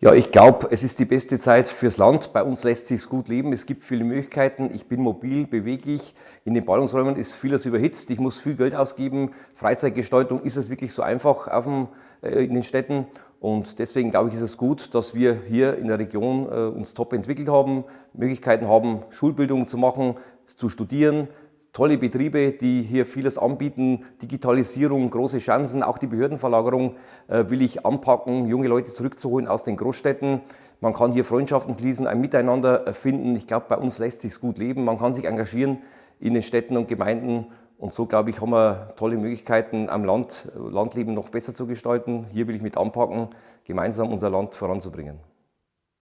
Ja, ich glaube, es ist die beste Zeit fürs Land. Bei uns lässt sich gut leben. Es gibt viele Möglichkeiten. Ich bin mobil, beweglich. In den Ballungsräumen ist vieles überhitzt. Ich muss viel Geld ausgeben. Freizeitgestaltung ist es wirklich so einfach auf dem, äh, in den Städten. Und deswegen glaube ich, ist es gut, dass wir hier in der Region äh, uns top entwickelt haben, Möglichkeiten haben, Schulbildung zu machen, zu studieren, tolle Betriebe, die hier vieles anbieten, Digitalisierung, große Chancen, auch die Behördenverlagerung äh, will ich anpacken, junge Leute zurückzuholen aus den Großstädten. Man kann hier Freundschaften schließen, ein Miteinander finden. Ich glaube, bei uns lässt sich gut leben. Man kann sich engagieren in den Städten und Gemeinden. Und so, glaube ich, haben wir tolle Möglichkeiten, am Land, Landleben noch besser zu gestalten. Hier will ich mit anpacken, gemeinsam unser Land voranzubringen.